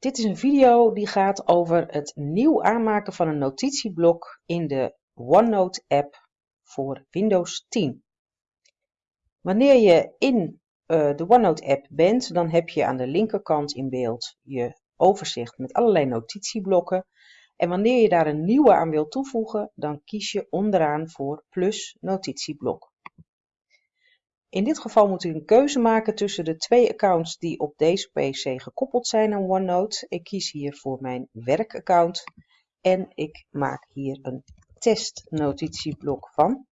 Dit is een video die gaat over het nieuw aanmaken van een notitieblok in de OneNote app voor Windows 10. Wanneer je in uh, de OneNote app bent, dan heb je aan de linkerkant in beeld je overzicht met allerlei notitieblokken. En wanneer je daar een nieuwe aan wilt toevoegen, dan kies je onderaan voor plus notitieblok. In dit geval moet u een keuze maken tussen de twee accounts die op deze PC gekoppeld zijn aan OneNote. Ik kies hier voor mijn werkaccount en ik maak hier een testnotitieblok van.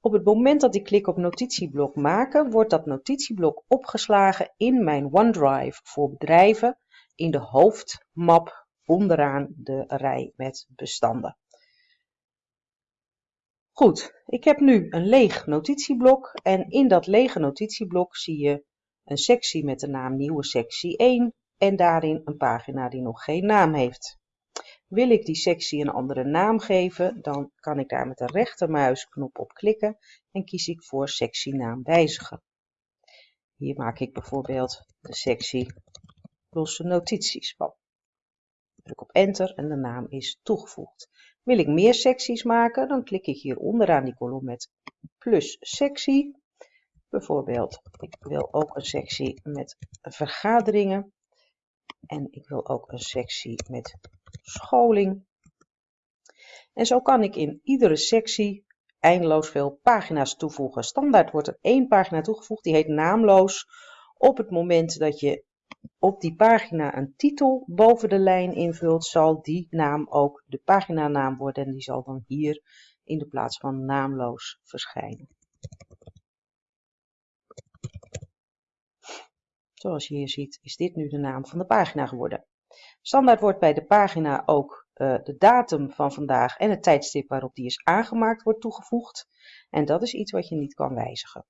Op het moment dat ik klik op notitieblok maken, wordt dat notitieblok opgeslagen in mijn OneDrive voor bedrijven in de hoofdmap onderaan de rij met bestanden. Goed, ik heb nu een leeg notitieblok en in dat lege notitieblok zie je een sectie met de naam nieuwe sectie 1 en daarin een pagina die nog geen naam heeft. Wil ik die sectie een andere naam geven, dan kan ik daar met de rechtermuisknop op klikken en kies ik voor sectienaam wijzigen. Hier maak ik bijvoorbeeld de sectie losse notities van. Druk op enter en de naam is toegevoegd. Wil ik meer secties maken, dan klik ik hier onderaan die kolom met plus sectie. Bijvoorbeeld, ik wil ook een sectie met vergaderingen. En ik wil ook een sectie met scholing. En zo kan ik in iedere sectie eindeloos veel pagina's toevoegen. Standaard wordt er één pagina toegevoegd, die heet naamloos. Op het moment dat je op die pagina een titel boven de lijn invult, zal die naam ook de paginanaam worden en die zal dan hier in de plaats van naamloos verschijnen. Zoals je hier ziet is dit nu de naam van de pagina geworden. Standaard wordt bij de pagina ook uh, de datum van vandaag en het tijdstip waarop die is aangemaakt wordt toegevoegd. En dat is iets wat je niet kan wijzigen.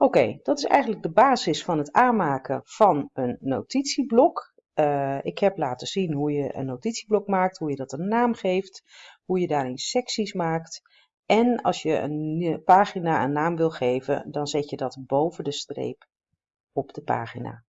Oké, dat is eigenlijk de basis van het aanmaken van een notitieblok. Uh, ik heb laten zien hoe je een notitieblok maakt, hoe je dat een naam geeft, hoe je daarin secties maakt. En als je een pagina een naam wil geven, dan zet je dat boven de streep op de pagina.